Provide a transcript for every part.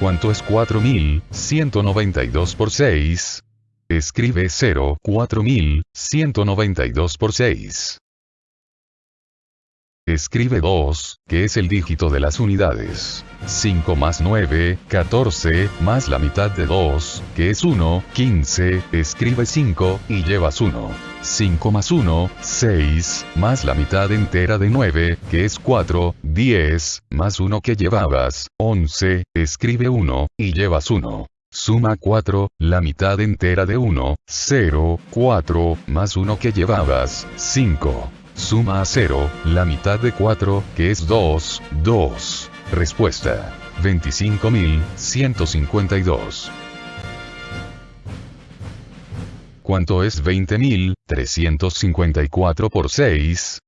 ¿Cuánto es 4192 por 6? Escribe 0, 4192 por 6. Escribe 2, que es el dígito de las unidades. 5 más 9, 14, más la mitad de 2, que es 1, 15, escribe 5, y llevas 1. 5 más 1, 6, más la mitad entera de 9, que es 4, 10, más 1 que llevabas, 11, escribe 1, y llevas 1. Suma 4, la mitad entera de 1, 0, 4, más 1 que llevabas, 5. Suma a 0, la mitad de 4, que es 2, 2. Respuesta. 25.152. ¿Cuánto es 20.354 por 6?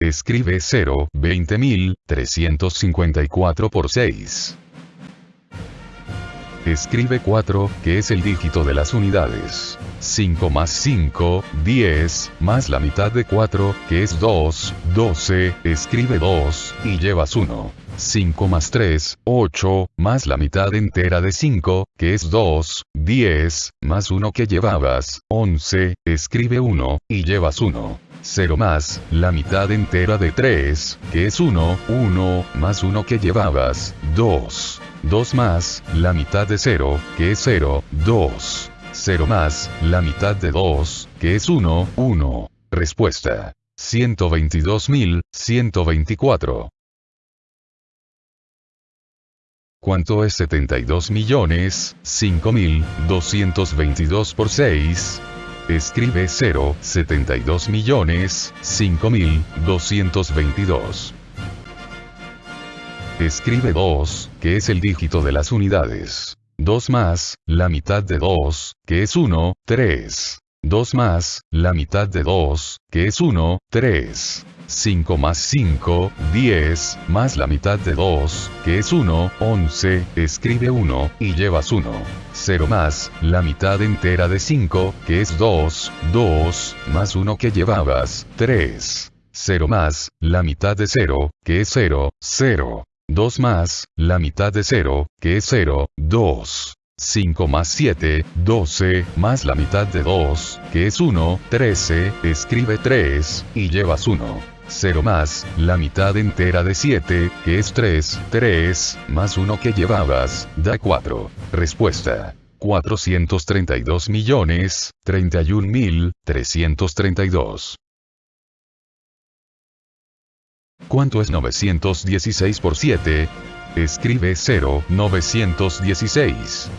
Escribe 0, 20.354 por 6. Escribe 4, que es el dígito de las unidades. 5 más 5, 10, más la mitad de 4, que es 2, 12, escribe 2, y llevas 1. 5 más 3, 8, más la mitad entera de 5, que es 2, 10, más 1 que llevabas, 11, escribe 1, y llevas 1. 0 más, la mitad entera de 3, que es 1, 1, más 1 que llevabas, 2. 2 más, la mitad de 0, que es 0, 2. 0 más, la mitad de 2, que es 1, 1. Respuesta. 122.124. ¿Cuánto es 72 millones, 5.222 por 6? Escribe 0, 72 millones, 5.222. Escribe 2, que es el dígito de las unidades. 2 más, la mitad de 2, que es 1, 3. 2 más, la mitad de 2, que es 1, 3. 5 más 5, 10, más la mitad de 2, que es 1, 11, escribe 1, y llevas 1. 0 más, la mitad entera de 5, que es 2, 2, más 1 que llevabas, 3. 0 más, la mitad de 0, que es 0, 0. 2 más, la mitad de 0, que es 0, 2. 5 más 7, 12, más la mitad de 2, que es 1, 13, escribe 3, y llevas 1. 0 más, la mitad entera de 7, que es 3, 3, más 1 que llevabas, da 4. Respuesta. 432 millones, 31 mil, 332. ¿Cuánto es 916 por 7? Escribe 0, 916.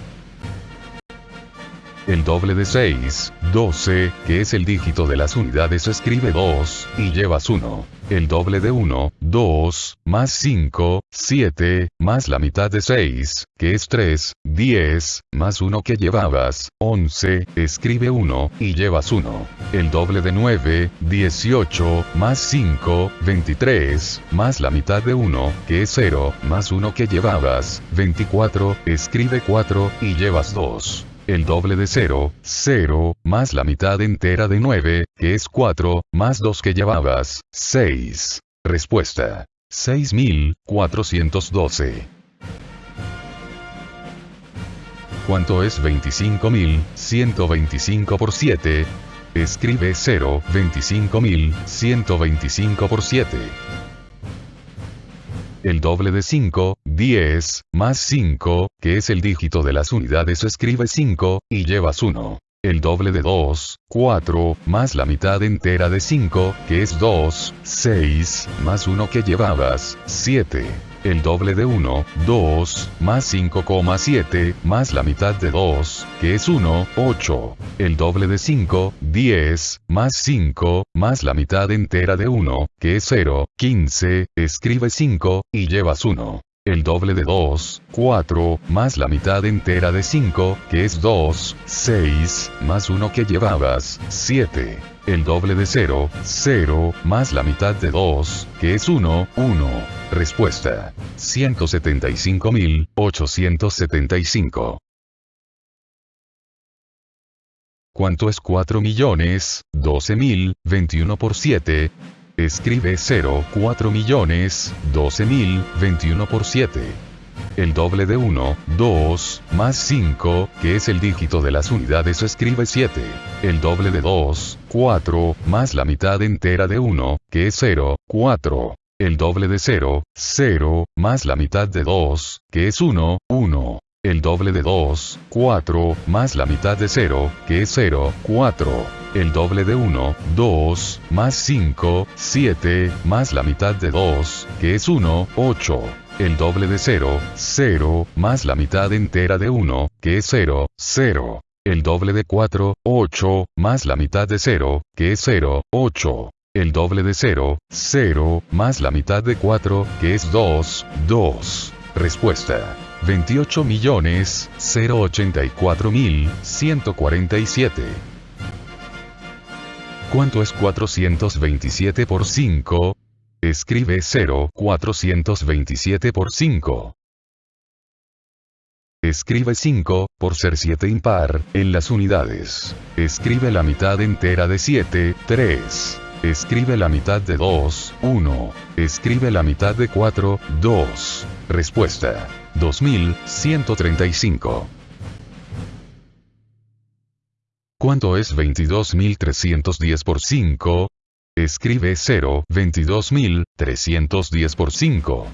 El doble de 6, 12, que es el dígito de las unidades escribe 2, y llevas 1. El doble de 1, 2, más 5, 7, más la mitad de 6, que es 3, 10, más 1 que llevabas, 11, escribe 1, y llevas 1. El doble de 9, 18, más 5, 23, más la mitad de 1, que es 0, más 1 que llevabas, 24, escribe 4, y llevas 2 el doble de 0, 0, más la mitad entera de 9, que es 4, más 2 que llevabas, 6. Respuesta. 6412. ¿Cuánto es 25.125 por 7? Escribe 0, 25.125 por 7 el doble de 5, 10, más 5, que es el dígito de las unidades escribe 5, y llevas 1. El doble de 2, 4, más la mitad entera de 5, que es 2, 6, más 1 que llevabas, 7 el doble de 1, 2, más 5,7, más la mitad de 2, que es 1, 8. El doble de 5, 10, más 5, más la mitad entera de 1, que es 0, 15, escribe 5, y llevas 1. El doble de 2, 4, más la mitad entera de 5, que es 2, 6, más 1 que llevabas, 7 el doble de 0, 0, más la mitad de 2, que es 1, 1. Respuesta. 175.875. ¿Cuánto es 4 millones, 12.000, 21 por 7? Escribe 0, 4 millones, 12.000, 21 por 7. el doble de 1, 2, más 5, que es el dígito de las unidades escribe 7, el doble de 2, 4, más la mitad entera de 1, que es 0, 4, el doble de 0, 0, más la mitad de 2, que es 1, 1, el doble de 2, 4, más la mitad de 0, que es 0, 4 el doble de 1, 2, más 5, 7, más la mitad de 2, que es 1, 8. El doble de 0, 0, más la mitad entera de 1, que es 0, 0. El doble de 4, 8, más la mitad de 0, que es 0, 8. El doble de 0, 0, más la mitad de 4, que es 2, 2. Respuesta. 28.084.147. ¿Cuánto es 427 por 5? Escribe 0. 427 por 5. Escribe 5, por ser 7 impar, en las unidades. Escribe la mitad entera de 7, 3. Escribe la mitad de 2, 1. Escribe la mitad de 4, 2. Respuesta. 2135. ¿Cuánto es 22.310 por 5? Escribe 0, 22.310 por 5.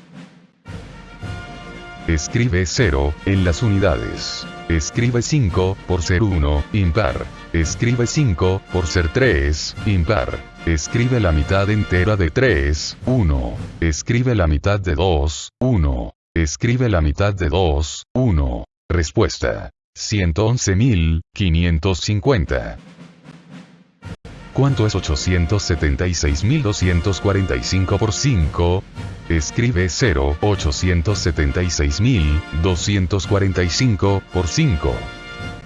Escribe 0, en las unidades. Escribe 5, por ser 1, impar. Escribe 5, por ser 3, impar. Escribe la mitad entera de 3, 1. Escribe la mitad de 2, 1. Escribe la mitad de 2, 1. Respuesta. 111.550. ¿Cuánto es 876.245 por 5? Escribe 0, 876.245 por 5.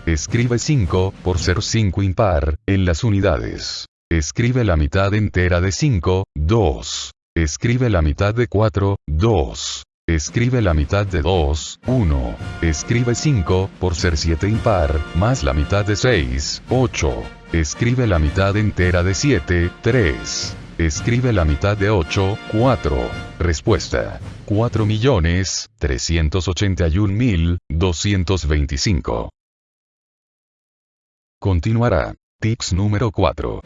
Escribe 5, por ser 5 impar, en las unidades. Escribe la mitad entera de 5, 2. Escribe la mitad de 4, 2. Escribe la mitad de 2, 1. Escribe 5, por ser 7 impar, más la mitad de 6, 8. Escribe la mitad entera de 7, 3. Escribe la mitad de 8, 4. Respuesta. 4.381.225. Continuará. Tips número 4.